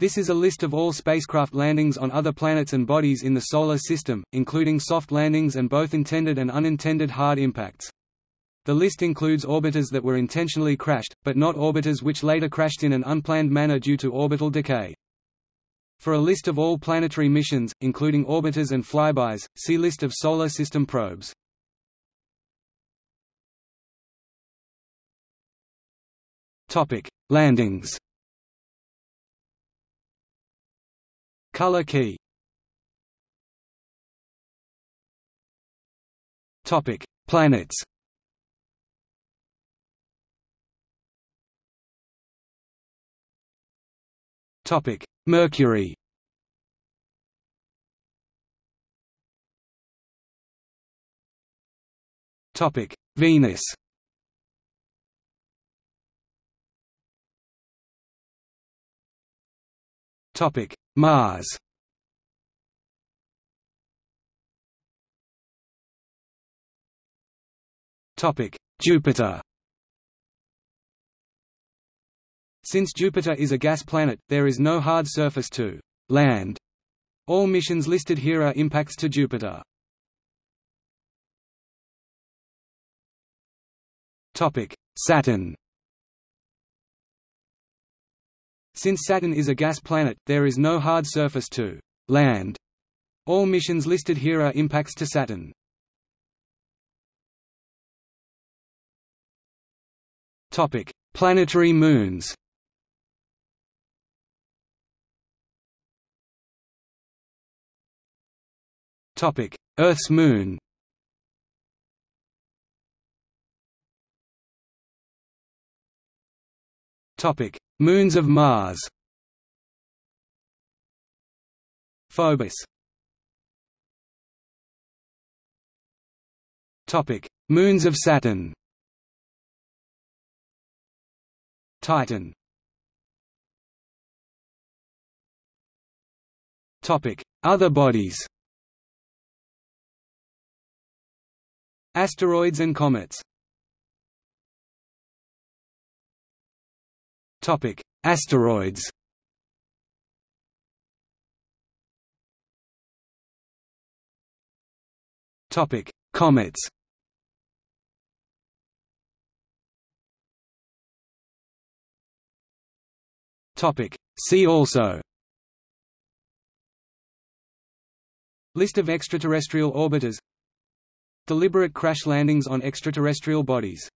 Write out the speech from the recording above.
This is a list of all spacecraft landings on other planets and bodies in the Solar System, including soft landings and both intended and unintended hard impacts. The list includes orbiters that were intentionally crashed, but not orbiters which later crashed in an unplanned manner due to orbital decay. For a list of all planetary missions, including orbiters and flybys, see List of Solar System probes. Landings Color key Topic: Planets. Topic: Mercury. Topic: Venus. Topic: Mars. Topic: Jupiter. Since Jupiter is a gas planet, there is no hard surface to land. All missions listed here are impacts to Jupiter. Topic: Saturn. Since Saturn is a gas planet, there is no hard surface to land. All missions listed here are impacts to Saturn. Topic: Planetary moons. Topic: Earth's moon. Topic: Moons of Mars. Phobos. Topic: Moons of Saturn. Titan. Topic: Other bodies. Asteroids and comets. Topic: Asteroids. Topic: Comets. Topic. See also List of extraterrestrial orbiters Deliberate crash landings on extraterrestrial bodies